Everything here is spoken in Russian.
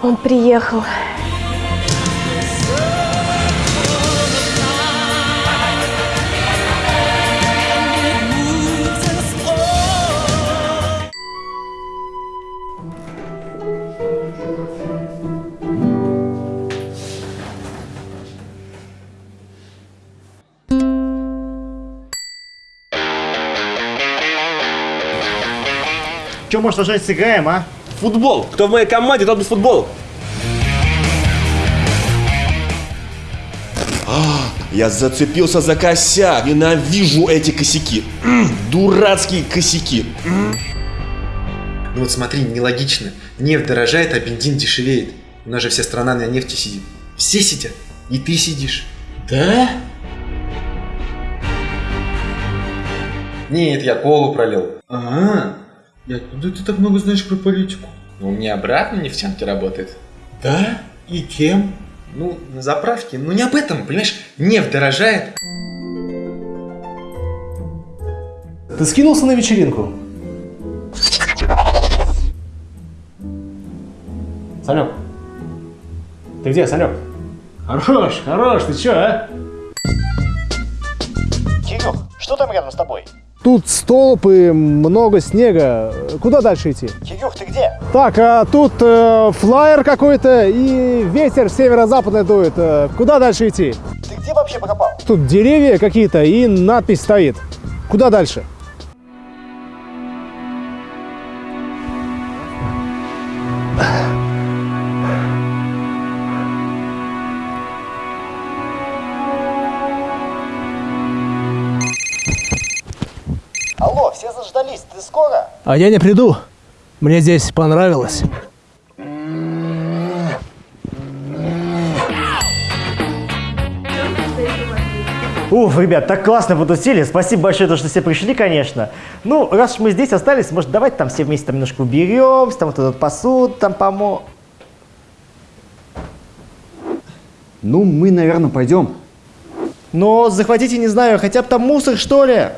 Он приехал. Че, может, уже сыграем, а? Футбол. Кто в моей команде, тот без футбола. Я зацепился за косяк. Ненавижу эти косяки. Дурацкие косяки. Ну вот смотри, нелогично. Нефть дорожает, а бензин дешевеет. У нас же вся страна на нефти сидит. Все сидят. И ты сидишь. Да? Нет, я колу пролил. Ага. И откуда ты так много знаешь про политику? Ну, у меня брат на нефтянке работает. Да? И кем? Ну, на заправке. Ну, не об этом, понимаешь? Нефть дорожает. Ты скинулся на вечеринку? Санек. Ты где, Санек? Хорош, хорош, ты чё, а? Кирюх, что там рядом с тобой? Тут столб и много снега. Куда дальше идти? Кирюх, ты где? Так, а тут э, флайер какой-то и ветер северо-западный дует. Э, куда дальше идти? Ты где вообще пропал? Тут деревья какие-то и надпись стоит. Куда дальше? Алло, все заждались, ты скоро? А я не приду. Мне здесь понравилось. Уф, ребят, так классно потусили. Спасибо большое, то, что все пришли, конечно. Ну, раз уж мы здесь остались, может, давайте там все вместе там немножко уберемся, там вот этот посуду там помо... Ну, мы, наверное, пойдем. Но захватите, не знаю, хотя бы там мусор, что ли?